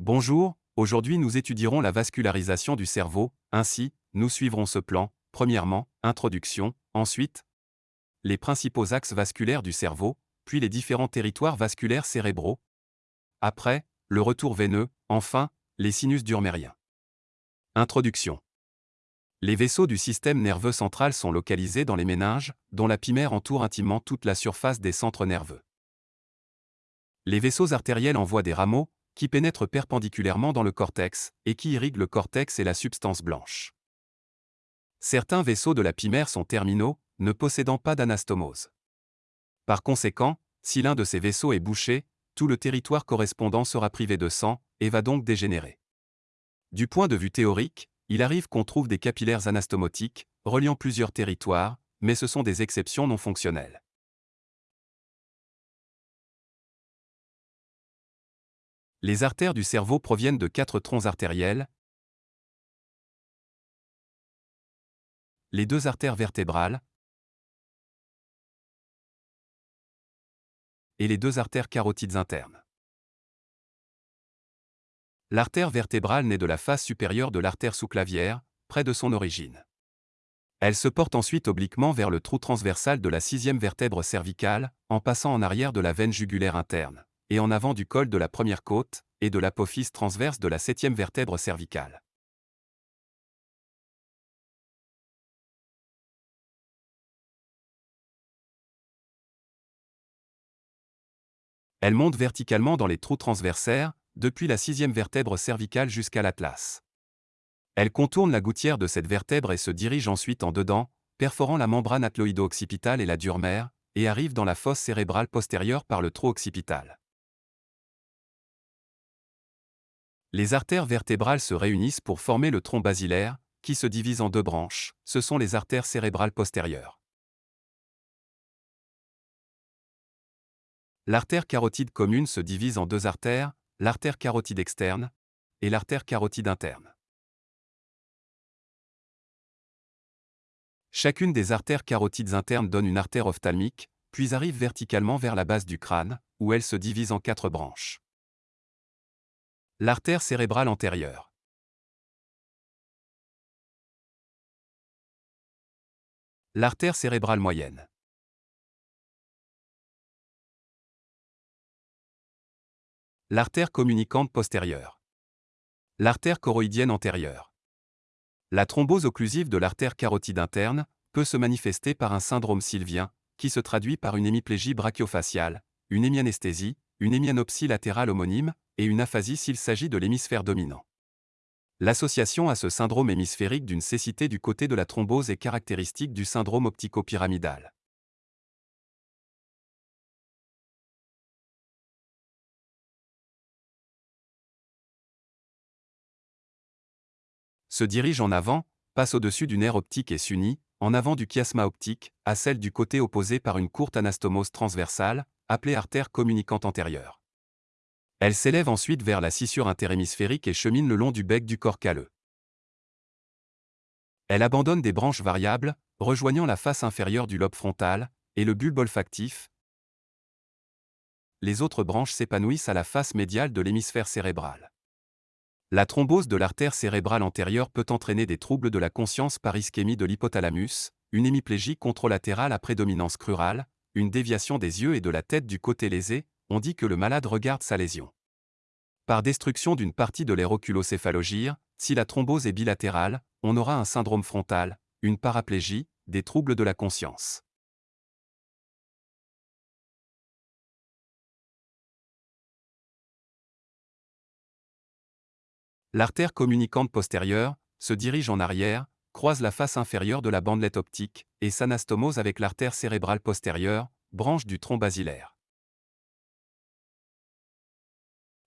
Bonjour, aujourd'hui nous étudierons la vascularisation du cerveau, ainsi, nous suivrons ce plan, premièrement, introduction, ensuite, les principaux axes vasculaires du cerveau, puis les différents territoires vasculaires cérébraux. Après, le retour veineux, enfin, les sinus durmériens. Introduction. Les vaisseaux du système nerveux central sont localisés dans les méninges, dont la pimère entoure intimement toute la surface des centres nerveux. Les vaisseaux artériels envoient des rameaux, qui pénètrent perpendiculairement dans le cortex, et qui irriguent le cortex et la substance blanche. Certains vaisseaux de la pimère sont terminaux, ne possédant pas d'anastomose. Par conséquent, si l'un de ces vaisseaux est bouché, tout le territoire correspondant sera privé de sang, et va donc dégénérer. Du point de vue théorique, il arrive qu'on trouve des capillaires anastomotiques, reliant plusieurs territoires, mais ce sont des exceptions non fonctionnelles. Les artères du cerveau proviennent de quatre troncs artériels. Les deux artères vertébrales et les deux artères carotides internes. L'artère vertébrale naît de la face supérieure de l'artère sous-clavière, près de son origine. Elle se porte ensuite obliquement vers le trou transversal de la sixième vertèbre cervicale, en passant en arrière de la veine jugulaire interne et en avant du col de la première côte, et de l'apophyse transverse de la septième vertèbre cervicale. Elle monte verticalement dans les trous transversaires, depuis la sixième vertèbre cervicale jusqu'à l'atlas. Elle contourne la gouttière de cette vertèbre et se dirige ensuite en dedans, perforant la membrane atloïdo-occipitale et la durmère, et arrive dans la fosse cérébrale postérieure par le trou occipital. Les artères vertébrales se réunissent pour former le tronc basilaire, qui se divise en deux branches, ce sont les artères cérébrales postérieures. L'artère carotide commune se divise en deux artères, l'artère carotide externe et l'artère carotide interne. Chacune des artères carotides internes donne une artère ophtalmique, puis arrive verticalement vers la base du crâne, où elle se divise en quatre branches. L'artère cérébrale antérieure. L'artère cérébrale moyenne. L'artère communicante postérieure. L'artère choroïdienne antérieure. La thrombose occlusive de l'artère carotide interne peut se manifester par un syndrome sylvien, qui se traduit par une hémiplégie brachiofaciale, une hémianesthésie, une hémianopsie latérale homonyme, et une aphasie s'il s'agit de l'hémisphère dominant. L'association à ce syndrome hémisphérique d'une cécité du côté de la thrombose est caractéristique du syndrome optico-pyramidal. Se dirige en avant, passe au-dessus du nerf optique et s'unit, en avant du chiasma optique, à celle du côté opposé par une courte anastomose transversale, appelée artère communicante antérieure. Elle s'élève ensuite vers la scissure interhémisphérique et chemine le long du bec du corps calleux. Elle abandonne des branches variables, rejoignant la face inférieure du lobe frontal, et le bulbe olfactif. Les autres branches s'épanouissent à la face médiale de l'hémisphère cérébral. La thrombose de l'artère cérébrale antérieure peut entraîner des troubles de la conscience par ischémie de l'hypothalamus, une hémiplégie contralatérale à prédominance crurale, une déviation des yeux et de la tête du côté lésé, on dit que le malade regarde sa lésion. Par destruction d'une partie de l'aéroculocéphalogyre, si la thrombose est bilatérale, on aura un syndrome frontal, une paraplégie, des troubles de la conscience. L'artère communicante postérieure se dirige en arrière, croise la face inférieure de la bandelette optique et s'anastomose avec l'artère cérébrale postérieure, branche du tronc basilaire.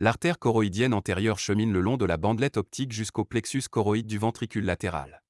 L'artère choroïdienne antérieure chemine le long de la bandelette optique jusqu'au plexus choroïde du ventricule latéral.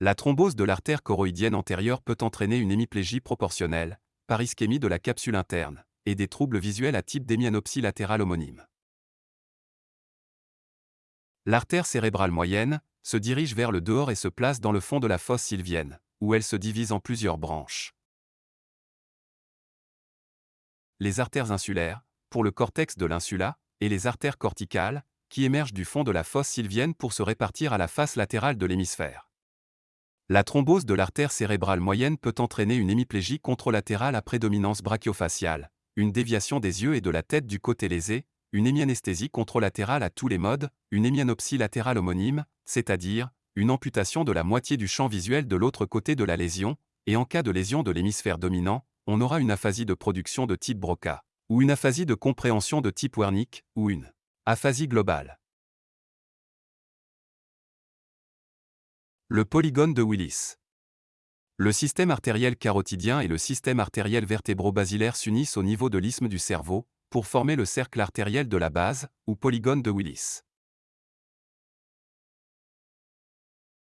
La thrombose de l'artère choroïdienne antérieure peut entraîner une hémiplégie proportionnelle, par ischémie de la capsule interne, et des troubles visuels à type d'hémianopsie latérale homonyme. L'artère cérébrale moyenne se dirige vers le dehors et se place dans le fond de la fosse sylvienne, où elle se divise en plusieurs branches. Les artères insulaires, pour le cortex de l'insula, et les artères corticales, qui émergent du fond de la fosse sylvienne pour se répartir à la face latérale de l'hémisphère. La thrombose de l'artère cérébrale moyenne peut entraîner une hémiplégie contralatérale à prédominance brachiofaciale, une déviation des yeux et de la tête du côté lésé, une hémianesthésie contralatérale à tous les modes, une hémianopsie latérale homonyme, c'est-à-dire une amputation de la moitié du champ visuel de l'autre côté de la lésion, et en cas de lésion de l'hémisphère dominant, on aura une aphasie de production de type Broca, ou une aphasie de compréhension de type Wernicke, ou une aphasie globale. Le polygone de Willis. Le système artériel carotidien et le système artériel vertébro-basilaire s'unissent au niveau de l'isthme du cerveau, pour former le cercle artériel de la base, ou polygone de Willis.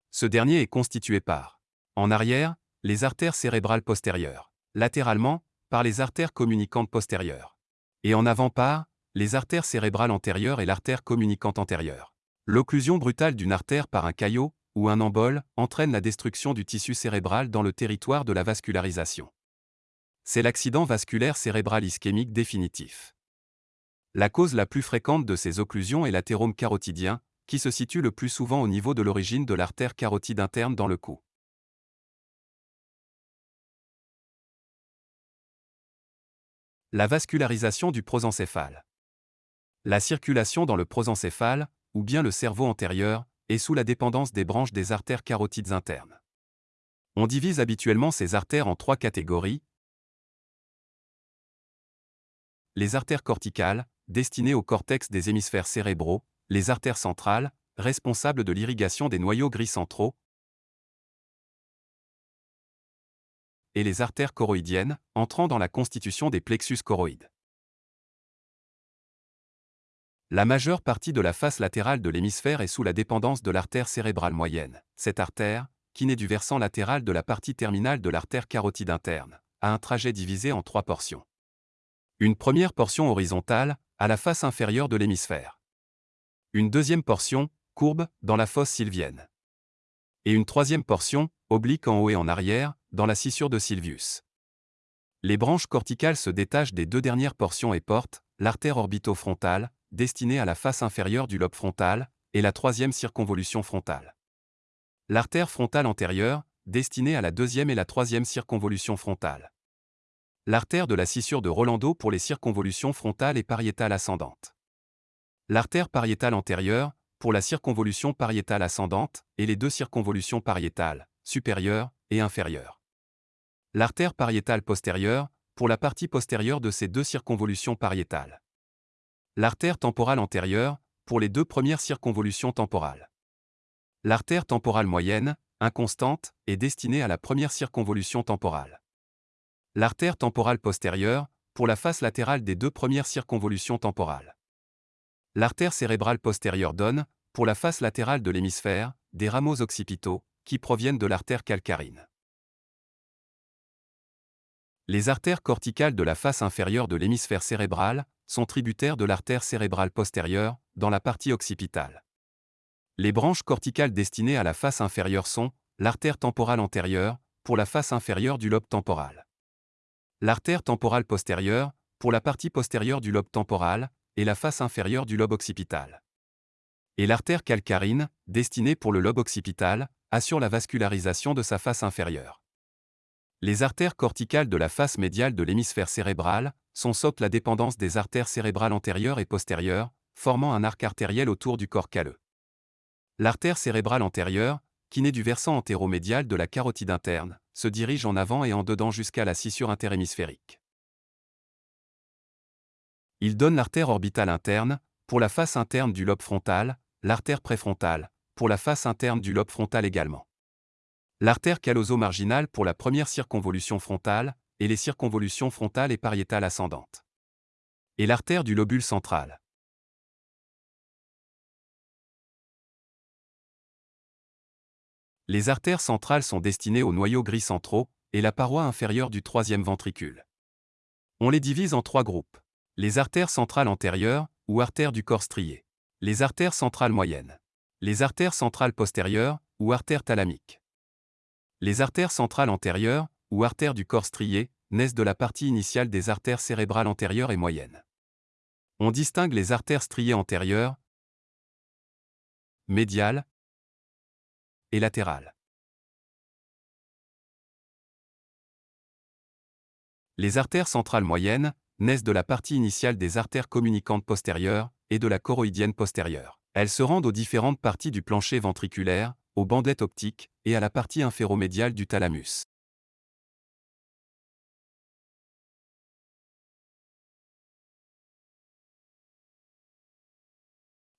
Ce dernier est constitué par, en arrière, les artères cérébrales postérieures, latéralement, par les artères communicantes postérieures, et en avant par, les artères cérébrales antérieures et l'artère communicante antérieure. L'occlusion brutale d'une artère par un caillot, ou un embole, entraîne la destruction du tissu cérébral dans le territoire de la vascularisation. C'est l'accident vasculaire cérébral ischémique définitif. La cause la plus fréquente de ces occlusions est l'athérome carotidien, qui se situe le plus souvent au niveau de l'origine de l'artère carotide interne dans le cou. La vascularisation du prosencéphale. La circulation dans le prosencéphale, ou bien le cerveau antérieur, et sous la dépendance des branches des artères carotides internes. On divise habituellement ces artères en trois catégories. Les artères corticales, destinées au cortex des hémisphères cérébraux, les artères centrales, responsables de l'irrigation des noyaux gris centraux, et les artères choroïdiennes, entrant dans la constitution des plexus choroïdes. La majeure partie de la face latérale de l'hémisphère est sous la dépendance de l'artère cérébrale moyenne. Cette artère, qui naît du versant latéral de la partie terminale de l'artère carotide interne, a un trajet divisé en trois portions. Une première portion horizontale, à la face inférieure de l'hémisphère. Une deuxième portion, courbe, dans la fosse sylvienne. Et une troisième portion, oblique en haut et en arrière, dans la scissure de Sylvius. Les branches corticales se détachent des deux dernières portions et portent, l'artère orbitofrontale, destinée à la face inférieure du lobe frontal, et la troisième circonvolution frontale. L'artère frontale antérieure, destinée à la deuxième et la troisième circonvolution frontale. L'artère de la scissure de Rolando pour les circonvolutions frontales et pariétales ascendantes. L'artère pariétale antérieure, pour la circonvolution pariétale ascendante, et les deux circonvolutions pariétales, supérieure et inférieure. L'artère pariétale postérieure, pour la partie postérieure de ces deux circonvolutions pariétales. L'artère temporale antérieure, pour les deux premières circonvolutions temporales. L'artère temporale moyenne, inconstante, est destinée à la première circonvolution temporale. L'artère temporale postérieure, pour la face latérale des deux premières circonvolutions temporales. L'artère cérébrale postérieure donne, pour la face latérale de l'hémisphère, des rameaux occipitaux, qui proviennent de l'artère calcarine. Les artères corticales de la face inférieure de l'hémisphère cérébral, sont tributaires de l'artère cérébrale postérieure, dans la partie occipitale. Les branches corticales destinées à la face inférieure sont l'artère temporale antérieure, pour la face inférieure du lobe temporal. L'artère temporale postérieure, pour la partie postérieure du lobe temporal, et la face inférieure du lobe occipital. Et l'artère calcarine, destinée pour le lobe occipital, assure la vascularisation de sa face inférieure. Les artères corticales de la face médiale de l'hémisphère cérébral sont la dépendance des artères cérébrales antérieures et postérieures, formant un arc artériel autour du corps calleux. L'artère cérébrale antérieure, qui naît du versant antéromédial de la carotide interne, se dirige en avant et en dedans jusqu'à la scissure interhémisphérique. Il donne l'artère orbitale interne, pour la face interne du lobe frontal, l'artère préfrontale, pour la face interne du lobe frontal également l'artère calloso-marginale pour la première circonvolution frontale, et les circonvolutions frontales et pariétales ascendantes. Et l'artère du lobule central. Les artères centrales sont destinées aux noyaux gris centraux et la paroi inférieure du troisième ventricule. On les divise en trois groupes. Les artères centrales antérieures, ou artères du corps strié. Les artères centrales moyennes. Les artères centrales postérieures, ou artères thalamiques. Les artères centrales antérieures, ou artères du corps strié, naissent de la partie initiale des artères cérébrales antérieures et moyennes. On distingue les artères striées antérieures, médiales et latérales. Les artères centrales moyennes naissent de la partie initiale des artères communicantes postérieures et de la choroïdienne postérieure. Elles se rendent aux différentes parties du plancher ventriculaire, aux bandelettes optiques et à la partie inféromédiale du thalamus.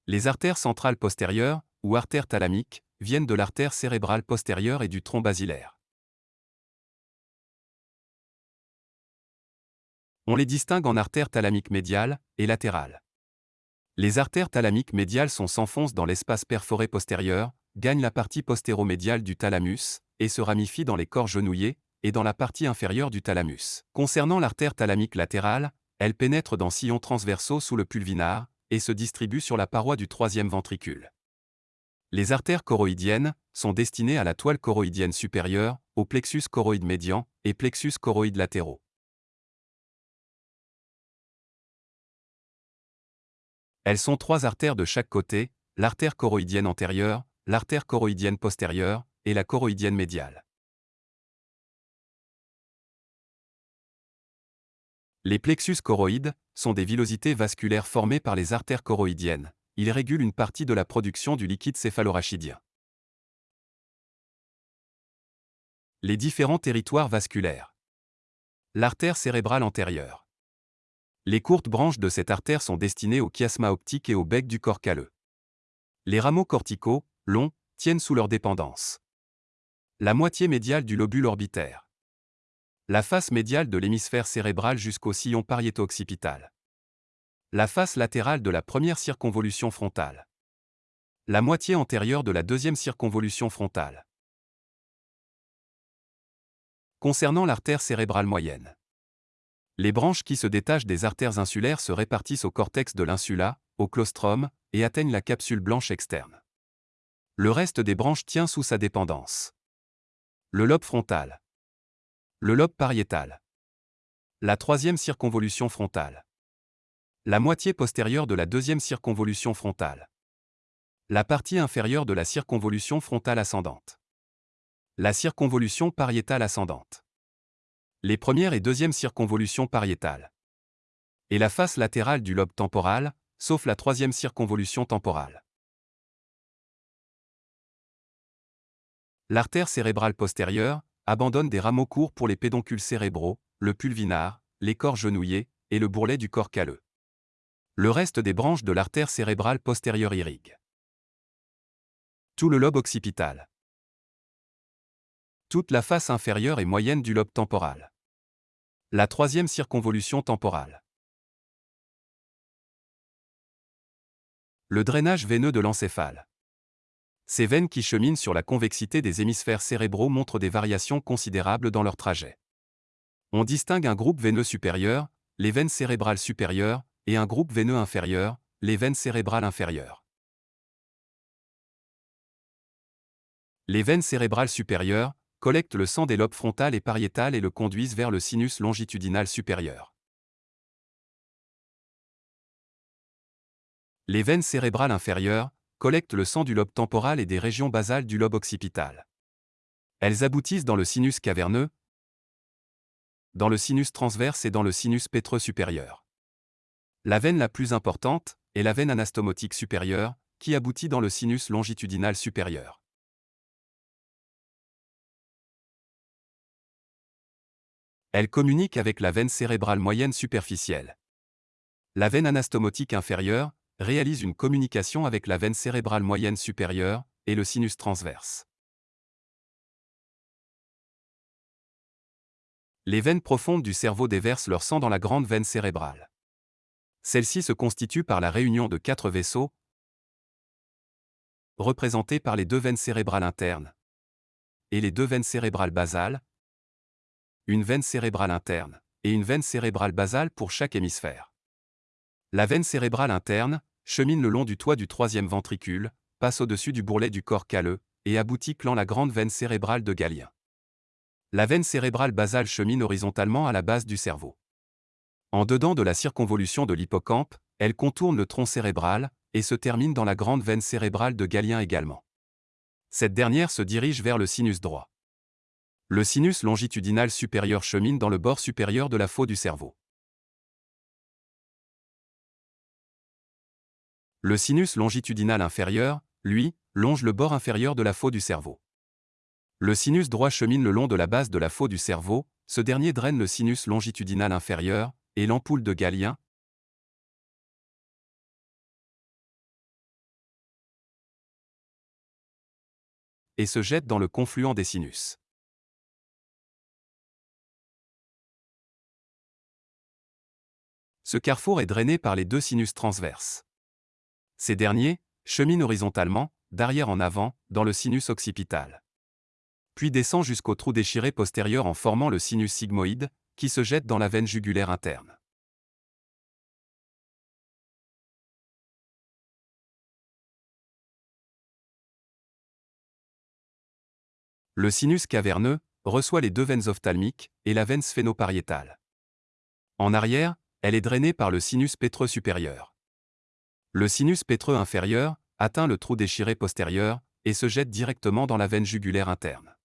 Les artères centrales postérieures, ou artères thalamiques, viennent de l'artère cérébrale postérieure et du tronc basilaire. On les distingue en artères thalamiques médiales et latérales. Les artères thalamiques médiales s'enfoncent dans l'espace perforé postérieur, gagnent la partie postéromédiale du thalamus et se ramifient dans les corps genouillés et dans la partie inférieure du thalamus. Concernant l'artère thalamique latérale, elle pénètre dans sillons transversaux sous le pulvinar et se distribue sur la paroi du troisième ventricule. Les artères choroïdiennes sont destinées à la toile choroïdienne supérieure, au plexus choroïde médian et plexus choroïde latéraux. Elles sont trois artères de chaque côté, l'artère choroïdienne antérieure, l'artère choroïdienne postérieure et la choroïdienne médiale. Les plexus choroïdes sont des villosités vasculaires formées par les artères choroïdiennes. Ils régulent une partie de la production du liquide céphalorachidien. Les différents territoires vasculaires. L'artère cérébrale antérieure. Les courtes branches de cette artère sont destinées au chiasma optique et au bec du corps calleux. Les rameaux corticaux, longs, tiennent sous leur dépendance. La moitié médiale du lobule orbitaire. La face médiale de l'hémisphère cérébral jusqu'au sillon pariéto-occipital. La face latérale de la première circonvolution frontale. La moitié antérieure de la deuxième circonvolution frontale. Concernant l'artère cérébrale moyenne. Les branches qui se détachent des artères insulaires se répartissent au cortex de l'insula, au claustrum, et atteignent la capsule blanche externe. Le reste des branches tient sous sa dépendance. Le lobe frontal. Le lobe pariétal. La troisième circonvolution frontale. La moitié postérieure de la deuxième circonvolution frontale. La partie inférieure de la circonvolution frontale ascendante. La circonvolution pariétale ascendante les premières et deuxièmes circonvolutions pariétales. Et la face latérale du lobe temporal, sauf la troisième circonvolution temporale. L'artère cérébrale postérieure abandonne des rameaux courts pour les pédoncules cérébraux, le pulvinar, les corps genouillés et le bourrelet du corps calleux. Le reste des branches de l'artère cérébrale postérieure irrigue. Tout le lobe occipital. Toute la face inférieure et moyenne du lobe temporal. La troisième circonvolution temporale. Le drainage veineux de l'encéphale. Ces veines qui cheminent sur la convexité des hémisphères cérébraux montrent des variations considérables dans leur trajet. On distingue un groupe veineux supérieur, les veines cérébrales supérieures, et un groupe veineux inférieur, les veines cérébrales inférieures. Les veines cérébrales supérieures, collectent le sang des lobes frontal et pariétal et le conduisent vers le sinus longitudinal supérieur. Les veines cérébrales inférieures collectent le sang du lobe temporal et des régions basales du lobe occipital. Elles aboutissent dans le sinus caverneux, dans le sinus transverse et dans le sinus pétreux supérieur. La veine la plus importante est la veine anastomotique supérieure, qui aboutit dans le sinus longitudinal supérieur. Elle communique avec la veine cérébrale moyenne superficielle. La veine anastomotique inférieure réalise une communication avec la veine cérébrale moyenne supérieure et le sinus transverse. Les veines profondes du cerveau déversent leur sang dans la grande veine cérébrale. Celle-ci se constitue par la réunion de quatre vaisseaux, représentés par les deux veines cérébrales internes et les deux veines cérébrales basales, une veine cérébrale interne, et une veine cérébrale basale pour chaque hémisphère. La veine cérébrale interne chemine le long du toit du troisième ventricule, passe au-dessus du bourrelet du corps calleux, et aboutit clan la grande veine cérébrale de Galien. La veine cérébrale basale chemine horizontalement à la base du cerveau. En dedans de la circonvolution de l'hippocampe, elle contourne le tronc cérébral et se termine dans la grande veine cérébrale de Galien également. Cette dernière se dirige vers le sinus droit. Le sinus longitudinal supérieur chemine dans le bord supérieur de la faux du cerveau. Le sinus longitudinal inférieur, lui, longe le bord inférieur de la faux du cerveau. Le sinus droit chemine le long de la base de la faux du cerveau, ce dernier draine le sinus longitudinal inférieur, et l'ampoule de Galien, et se jette dans le confluent des sinus. Ce carrefour est drainé par les deux sinus transverses. Ces derniers cheminent horizontalement, d'arrière en avant, dans le sinus occipital puis descend jusqu'au trou déchiré postérieur en formant le sinus sigmoïde, qui se jette dans la veine jugulaire interne. Le sinus caverneux reçoit les deux veines ophtalmiques et la veine sphénopariétale. En arrière, elle est drainée par le sinus pétreux supérieur. Le sinus pétreux inférieur atteint le trou déchiré postérieur et se jette directement dans la veine jugulaire interne.